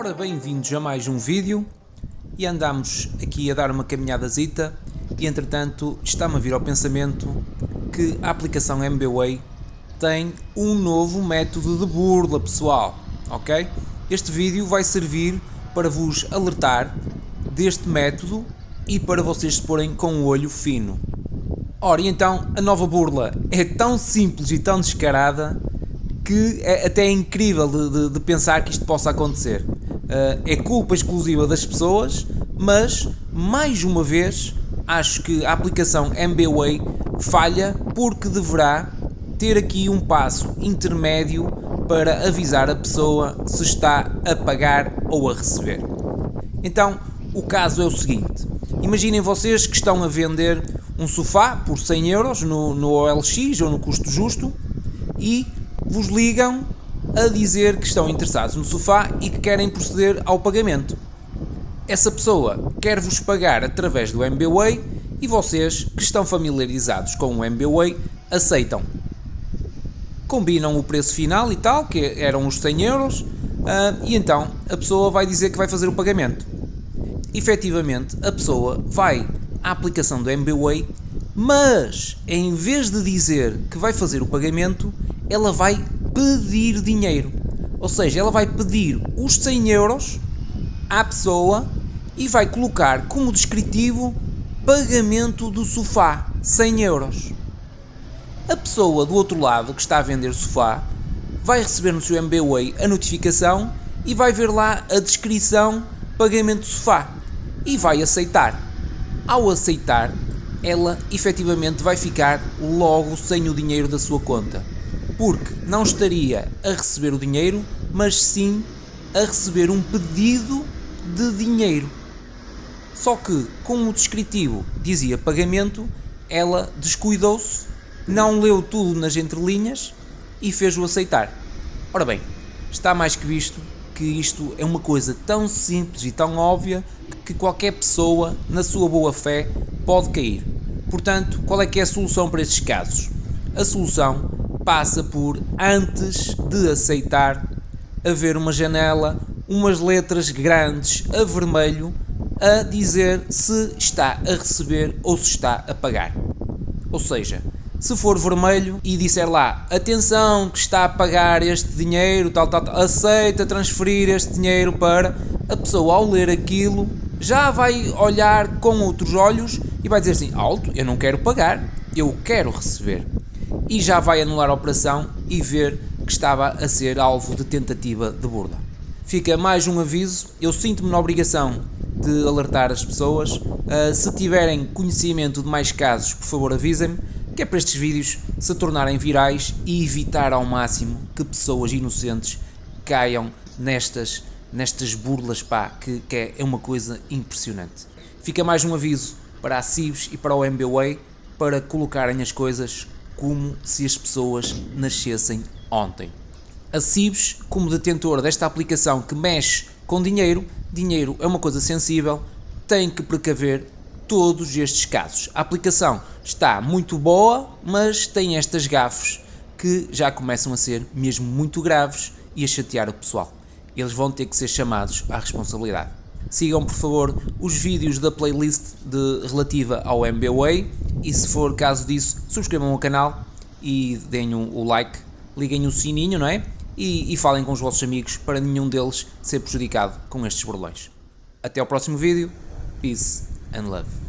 Ora, bem-vindos a mais um vídeo e andamos aqui a dar uma caminhadazita e entretanto está-me a vir ao pensamento que a aplicação MBWay tem um novo método de burla pessoal, ok? Este vídeo vai servir para vos alertar deste método e para vocês se porem com o olho fino. Ora, e então a nova burla é tão simples e tão descarada que é até incrível de, de, de pensar que isto possa acontecer. Uh, é culpa exclusiva das pessoas, mas mais uma vez acho que a aplicação MBWay falha porque deverá ter aqui um passo intermédio para avisar a pessoa se está a pagar ou a receber. Então, o caso é o seguinte: imaginem vocês que estão a vender um sofá por 100 euros no, no OLX ou no custo justo e vos ligam a dizer que estão interessados no sofá e que querem proceder ao pagamento. Essa pessoa quer vos pagar através do MBWay e vocês, que estão familiarizados com o MBWay, aceitam. Combinam o preço final e tal, que eram os 100 euros, ah, e então a pessoa vai dizer que vai fazer o pagamento. Efetivamente, a pessoa vai à aplicação do MBWay, mas em vez de dizer que vai fazer o pagamento, ela vai pedir dinheiro. Ou seja, ela vai pedir os 100 euros à pessoa e vai colocar como descritivo pagamento do sofá, 100 euros. A pessoa do outro lado que está a vender sofá vai receber no seu MBWay a notificação e vai ver lá a descrição pagamento do sofá e vai aceitar. Ao aceitar, ela efetivamente vai ficar logo sem o dinheiro da sua conta porque não estaria a receber o dinheiro, mas sim a receber um pedido de dinheiro. Só que, como o descritivo dizia pagamento, ela descuidou-se, não leu tudo nas entrelinhas e fez-o aceitar. Ora bem, está mais que visto que isto é uma coisa tão simples e tão óbvia que qualquer pessoa, na sua boa fé, pode cair. Portanto, qual é que é a solução para estes casos? A solução passa por, antes de aceitar, haver uma janela, umas letras grandes a vermelho a dizer se está a receber ou se está a pagar. Ou seja, se for vermelho e disser lá, atenção que está a pagar este dinheiro, tal, tal, tal, aceita transferir este dinheiro para, a pessoa ao ler aquilo já vai olhar com outros olhos e vai dizer assim, alto, eu não quero pagar, eu quero receber e já vai anular a operação e ver que estava a ser alvo de tentativa de burla. Fica mais um aviso, eu sinto-me na obrigação de alertar as pessoas. Uh, se tiverem conhecimento de mais casos, por favor avisem-me, que é para estes vídeos se tornarem virais e evitar ao máximo que pessoas inocentes caiam nestas, nestas burlas, pá, que, que é, é uma coisa impressionante. Fica mais um aviso para a CIBS e para o MBWay para colocarem as coisas como se as pessoas nascessem ontem. A CIBS, como detentor desta aplicação que mexe com dinheiro, dinheiro é uma coisa sensível, tem que precaver todos estes casos. A aplicação está muito boa, mas tem estas gafes que já começam a ser mesmo muito graves e a chatear o pessoal. Eles vão ter que ser chamados à responsabilidade. Sigam, por favor, os vídeos da playlist de, relativa ao MBWay e se for caso disso, subscrevam o canal e deem o like, liguem o sininho, não é? E, e falem com os vossos amigos para nenhum deles ser prejudicado com estes burlões. Até ao próximo vídeo. Peace and love.